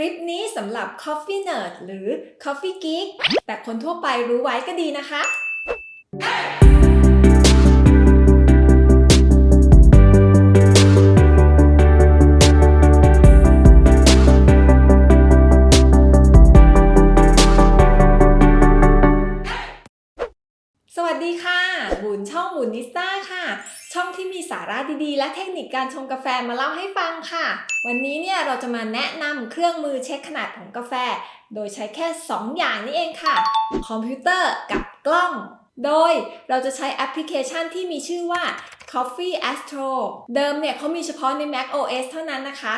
ลิปนี้สำหรับ Coffee Nerd หรือ Coffee Geek แต่คนทั่วไปรู้ไว้ก็ดีนะคะ ดีๆ และเทคนิคการชงกาแฟมาเล่าให้ฟังค่ะ วันนี้เนี่ยเราจะมาแนะนำเครื่องมือเช็คขนาดของกาแฟ โดยใช้แค่ 2 อย่างนี้เองค่ะ คอมพิวเตอร์กับกล้อง โดยเราจะใช้แอปพลิเคชันที่มีชื่อว่า Coffee Ad Astra เดิมเนี่ยเขามีเฉพาะใน Mac OS เท่านั้นนะคะ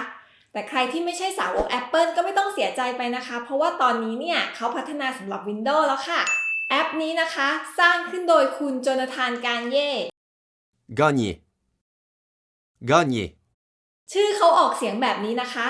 แต่ใครที่ไม่ใช่สาวก Apple ก็ไม่ต้องเสียใจไปนะคะ เพราะว่าตอนนี้เนี่ยเขาพัฒนาสำหรับ Windows แล้วค่ะ แอปนี้นะคะ สร้างขึ้นโดยคุณโจนาธานการเย่ Gagner. Gagner. ชื่อเขาออกเสียงแบบนี้นะคะ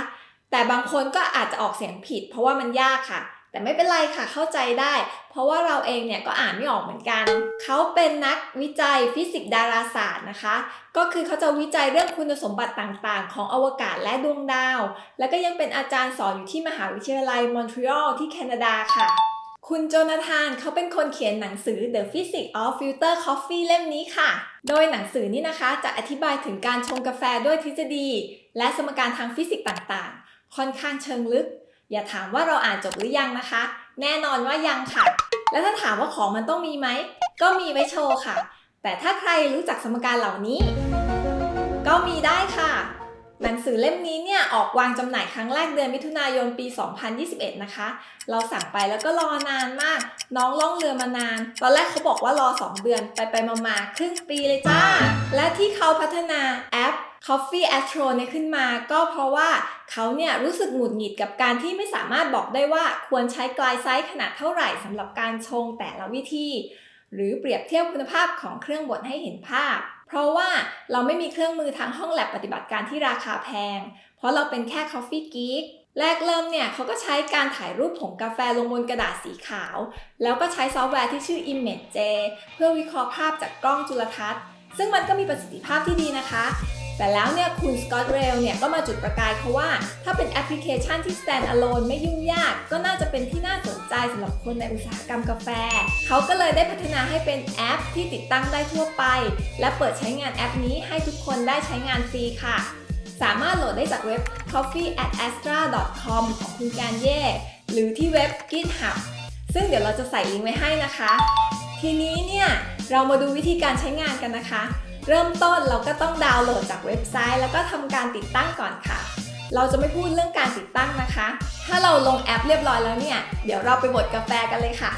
แต่บางคนก็อาจจะออกเสียงผิด เพราะว่ามันยากค่ะ แต่ไม่เป็นไรค่ะเข้าใจได้ เพราะว่าเราเองเนี่ยก็อ่านไม่ออกเหมือนกัน เขาเป็นนักวิจัยฟิสิกส์ดาราศาสตร์นะคะ ก็คือเขาจะวิจัยเรื่องคุณสมบัติต่างๆ ของอวกาศและดวงดาว แล้วก็ยังเป็นอาจารย์สอนอยู่ที่มหาวิทยาลัยมอนทรีออลที่แคนาดาค่ะ คุณโจนาธานเขาเป็นคนเขียนหนังสือ The Physics of Filter Coffee เล่มนี้ค่ะ โดยหนังสือนี้นะคะจะอธิบายถึงการชงกาแฟด้วยทฤษฎี และสมการทางฟิสิกส์ต่างๆ ค่อนข้างเชิงลึก อย่าถามว่าเราอ่านจบหรือยังนะคะ แน่นอนว่ายังค่ะ แล้วถ้าถามว่าของมันต้องมีไหม ก็มีไว้โชว์ค่ะ แต่ถ้าใครรู้จักสมการเหล่านี้ ก็มีได้ค่ะ หนังสือเล่มนี้เนี่ยออกวางจำหน่ายครั้งแรกเดือนมิถุนายนปี 2021 นะคะ เราสั่งไปแล้วก็รอนานมาก น้องล่องเรือมานาน ตอนแรกเขาบอกว่ารอ 2 เดือนไปไปมามาครึ่งปีเลยจ้า และที่เขาพัฒนาแอป Coffee Astro เนี่ยขึ้นมาก็เพราะว่าเขาเนี่ยรู้สึกหงุดหงิดกับการที่ไม่สามารถบอกได้ว่าควรใช้กลายไซส์ขนาดเท่าไหร่สำหรับการชงแต่ละวิธี หรือเปรียบเทียบคุณภาพของเครื่องบดให้เห็นภาพ เพราะว่าเราไม่มีเครื่องมือทางห้องแลบปฏิบัติการที่ราคาแพง เพราะเราเป็นแค่ Coffee Geek แรกเริ่มเนี่ยเขาก็ใช้การถ่ายรูปผงกาแฟลงบนกระดาษสีขาว แล้วก็ใช้ซอฟต์แวร์ที่ชื่อ ImageJ เพื่อวิเคราะห์ภาพจากกล้องจุลทรรศน์ ซึ่งมันก็มีประสิทธิภาพที่ดีนะคะ แต่แล้วเนี่ยคุณ Scott Rao เนี่ยก็มาจุดประกายเขาว่า ถ้าเป็นแอปพลิเคชันที่ stand alone ไม่ยุ่งยาก ก็น่าจะเป็นที่น่าสนใจสำหรับคนในอุตสาหกรรมกาแฟ เขาก็เลยได้พัฒนาให้เป็นแอปที่ติดตั้งได้ทั่วไป และเปิดใช้งานแอปนี้ให้ทุกคนได้ใช้งานฟรีค่ะสามารถโหลดได้จากเว็บ coffee@astra.com ของคุณการเย่หรือที่เว็บ GitHub ซึ่งเดี๋ยวเราจะใส่ลิงก์ไว้ให้นะคะ ทีนี้เนี่ย เรามาดูวิธีการใช้งานกันนะคะ เริ่มต้นเราก็ต้องดาวน์โหลดจากเว็บไซต์ แล้วก็ทำการติดตั้งก่อนค่ะ เราจะไม่พูดเรื่องการติดตั้งนะคะ ถ้าเราลงแอปเรียบร้อยแล้วเนี่ย เดี๋ยวเราไปบดกาแฟกันเลยค่ะ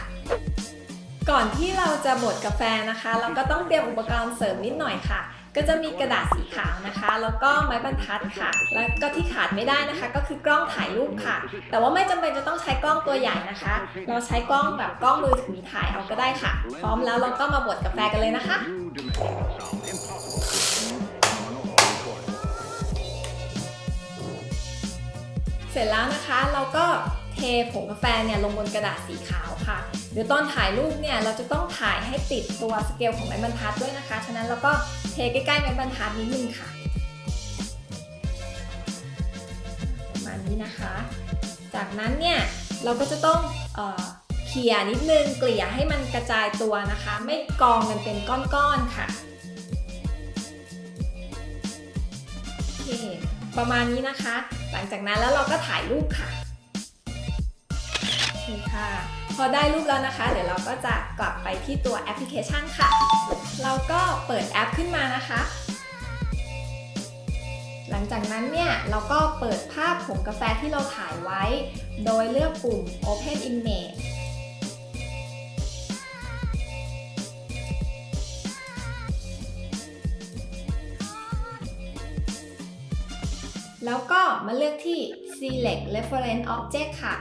ก่อนที่เราจะบดกาแฟนะคะ เราก็ต้องเตรียมอุปกรณ์เสริมนิดหน่อยค่ะ ก็จะมีกระดาษสีขาวนะคะ แล้วก็ไม้บรรทัดค่ะ แล้วก็ที่ขาดไม่ได้นะคะ ก็คือกล้องถ่ายรูปค่ะ แต่ว่าไม่จำเป็นจะต้องใช้กล้องตัวใหญ่นะคะ เราใช้กล้องแบบกล้องมือถือถ่ายเอาก็ได้ค่ะ พร้อมแล้วเราก็มาบดกาแฟกันเลยนะคะเสร็จแล้วนะคะเราก็เทผงกาแฟเนี่ยลงบนกระดาษสีขาวค่ะ เดี๋ยวตอนถ่ายรูปเนี่ยเราจะต้องถ่ายให้ติดตัวสเกลของไม้บรรทัดด้วยนะคะ ฉะนั้นเราก็เทใกล้ๆไม้บรรทัดนิดนึงค่ะประมาณนี้นะคะ จากนั้นเนี่ยเราก็จะต้องเออเขี่ยนิดนึงเกลี่ยให้มันกระจายตัวนะคะ ไม่กองกันเป็นก้อนๆค่ะประมาณนี้นะคะ หลังจากนั้นแล้วเราก็ถ่ายรูปค่ะ คค่ะ พอได้รูปแล้วนะคะ เดี๋ยวเราก็จะกลับไปที่ตัวแอปพลิเคชันค่ะ เราก็เปิดแอปขึ้นมานะคะ หลังจากนั้นเนี่ยเราก็เปิดภาพผงกาแฟที่เราถ่ายไว้ โดยเลือกปุ่ม Open Image แล้วก็มาเลือกที่ Select Reference Object ค่ะ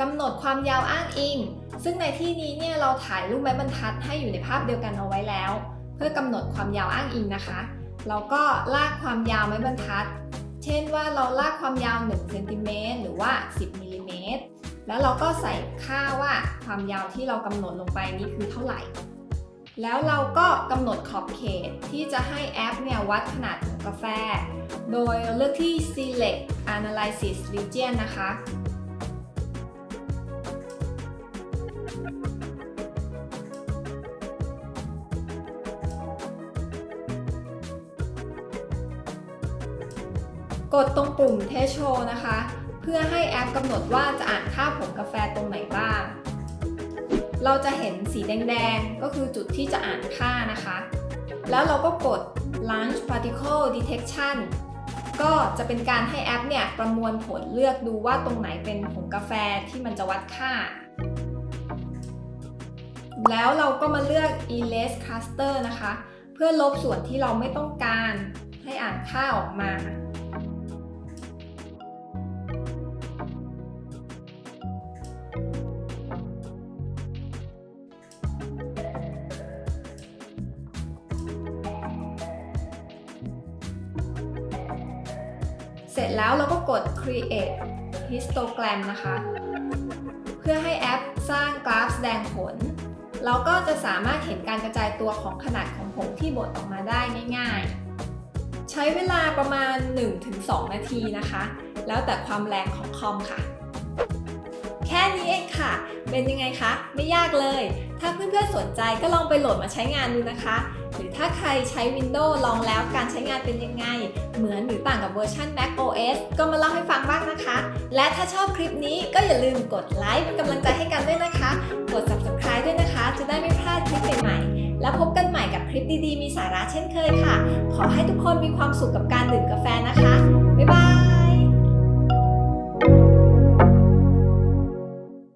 กำหนดความยาวอ้างอิง ซึ่งในที่นี้เนี่ยเราถ่ายรูปไม้บรรทัดให้อยู่ในภาพเดียวกันเอาไว้แล้ว เพื่อกำหนดความยาวอ้างอิงนะคะเราก็ลากความยาวไม้บรรทัด เช่นว่าเราลากความยาว1เซนติเมตรหรือว่า 10มิลลิเมตรแล้วเราก็ใส่ค่าว่าความยาวที่เรากำหนดลงไปนี้คือเท่าไหร่ แล้วเราก็กำหนดขอบเขตที่จะให้แอปเนี่ยวัดขนาดของกาแฟ โดยเลือกที่ select analysis region นะคะ กดตรงปุ่ม Test Show นะคะ เพื่อให้แอปกำหนดว่าจะอ่านค่าผงกาแฟตรงไหนบ้าง เราจะเห็นสีแดงๆ ก็คือจุดที่จะอ่านค่านะคะ แล้วเราก็กด Launch Particle Detection ก็จะเป็นการให้แอปเนี่ยประมวลผลเลือกดูว่าตรงไหนเป็นผงกาแฟที่มันจะวัดค่า แล้วเราก็มาเลือก Erase Cluster นะคะ เพื่อลบส่วนที่เราไม่ต้องการให้อ่านค่าออกมา ร็จแล้วเราก็กด create histogram นะคะ เพื่อให้แอปสร้างกราฟแสดงผล เราก็จะสามารถเห็นการกระจายตัวของขนาดของผงที่บดออกมาได้ง่าย ๆ ใช้เวลาประมาณ 1-2 นาทีนะคะ แล้วแต่ความแรงของคอมค่ะ แค่นี้เองค่ะ เป็นยังไงคะ ไม่ยากเลย ถ้าเพื่อนๆสนใจก็ลองไปโหลดมาใช้งานดูนะคะ หรือถ้าใครใช้ Windows ลองแล้วการใช้งานเป็นยังไง เหมือนหรือต่างกับเวอร์ชัน Mac OS ก็มาเล่าให้ฟังบ้างนะคะ และถ้าชอบคลิปนี้ก็อย่าลืมกดไลค์เป็นกำลังใจให้กันด้วยนะคะ กด Subscribe ด้วยนะคะ จะได้ไม่พลาดคลิปใหม่ๆ แล้วพบกันใหม่กับคลิปดีๆ มีสาระเช่นเคยค่ะ ขอให้ทุกคนมีความสุขกับการดื่มกาแฟนะคะ บ๊ายบาย